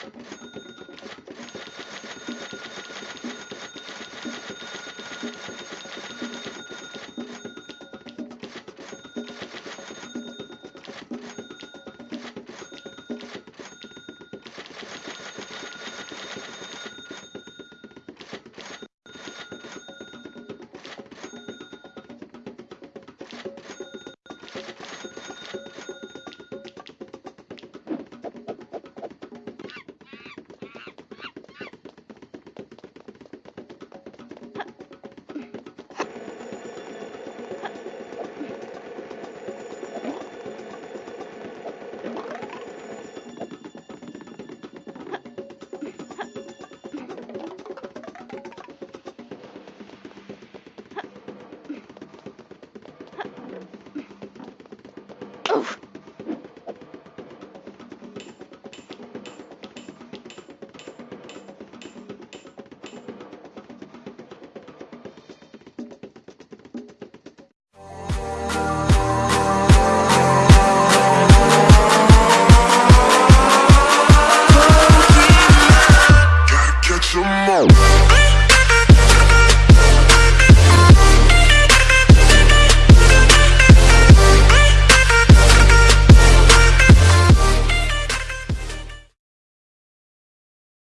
ハハハハ! Gotta catch 'em all.